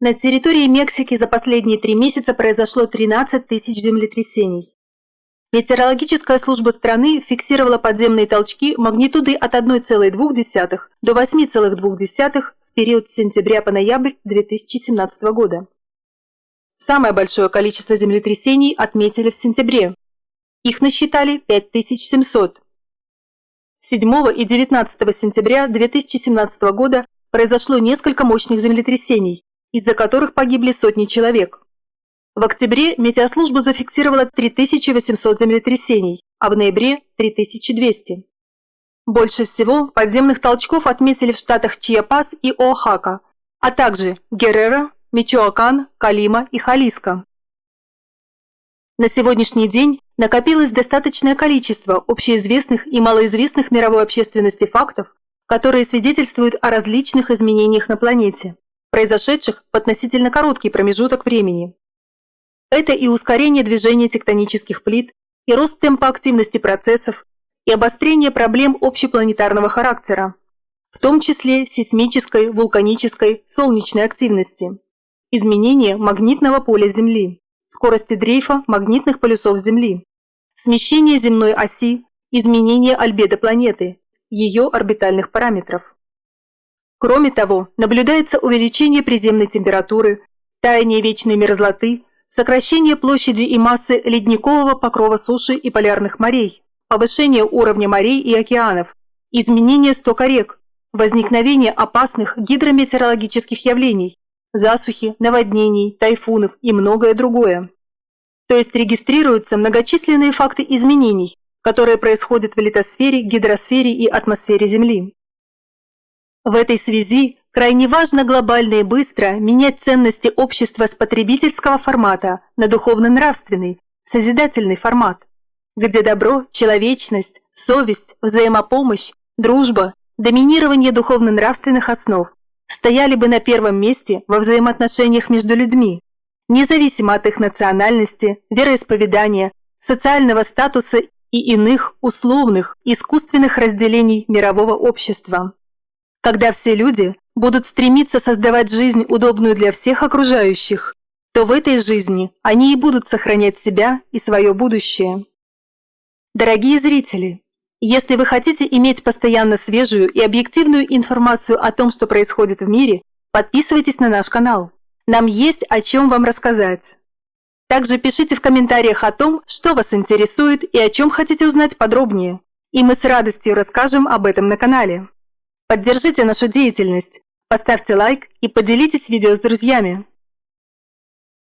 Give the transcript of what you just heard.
На территории Мексики за последние три месяца произошло 13 тысяч землетрясений. Метеорологическая служба страны фиксировала подземные толчки магнитудой от 1,2 до 8,2 в период с сентября по ноябрь 2017 года. Самое большое количество землетрясений отметили в сентябре. Их насчитали 5700. 7 и 19 сентября 2017 года произошло несколько мощных землетрясений, из-за которых погибли сотни человек. В октябре метеослужба зафиксировала 3800 землетрясений, а в ноябре – 3200. Больше всего подземных толчков отметили в штатах Чиапас и Оахака, а также Геррера, Мичоакан, Калима и Халиско. На сегодняшний день накопилось достаточное количество общеизвестных и малоизвестных мировой общественности фактов, которые свидетельствуют о различных изменениях на планете произошедших в относительно короткий промежуток времени. Это и ускорение движения тектонических плит, и рост темпа активности процессов, и обострение проблем общепланетарного характера, в том числе сейсмической, вулканической, солнечной активности, изменение магнитного поля Земли, скорости дрейфа магнитных полюсов Земли, смещение земной оси, изменение альбедо планеты, ее орбитальных параметров. Кроме того, наблюдается увеличение приземной температуры, таяние вечной мерзлоты, сокращение площади и массы ледникового покрова суши и полярных морей, повышение уровня морей и океанов, изменение стока рек, возникновение опасных гидрометеорологических явлений, засухи, наводнений, тайфунов и многое другое. То есть регистрируются многочисленные факты изменений, которые происходят в литосфере, гидросфере и атмосфере Земли. В этой связи крайне важно глобально и быстро менять ценности общества с потребительского формата на духовно-нравственный, созидательный формат, где добро, человечность, совесть, взаимопомощь, дружба, доминирование духовно-нравственных основ стояли бы на первом месте во взаимоотношениях между людьми, независимо от их национальности, вероисповедания, социального статуса и иных условных, искусственных разделений мирового общества. Когда все люди будут стремиться создавать жизнь, удобную для всех окружающих, то в этой жизни они и будут сохранять себя и свое будущее. Дорогие зрители, если вы хотите иметь постоянно свежую и объективную информацию о том, что происходит в мире, подписывайтесь на наш канал. Нам есть о чем вам рассказать. Также пишите в комментариях о том, что вас интересует и о чем хотите узнать подробнее. И мы с радостью расскажем об этом на канале. Поддержите нашу деятельность, поставьте лайк и поделитесь видео с друзьями.